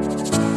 Bye.